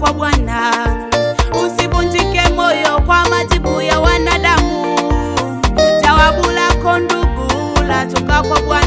kwa Bwana. Usivunjike moyo kwa majibu ya wanadamu, jawabu lako ndugu latoka kwa Bwana.